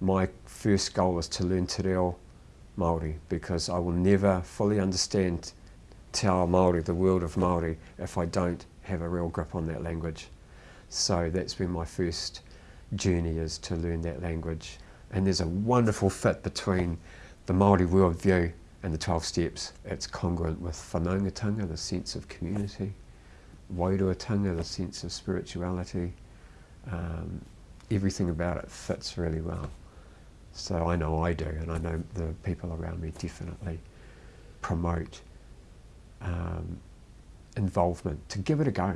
my first goal is to learn Te Reo Māori because I will never fully understand Te Ao Māori, the world of Māori, if I don't have a real grip on that language. So that's been my first journey is to learn that language. And there's a wonderful fit between the Māori worldview and the 12 steps. It's congruent with whanaungatanga, the sense of community, wairuatanga, the sense of spirituality. Um, everything about it fits really well. So I know I do, and I know the people around me definitely promote um, involvement, to give it a go.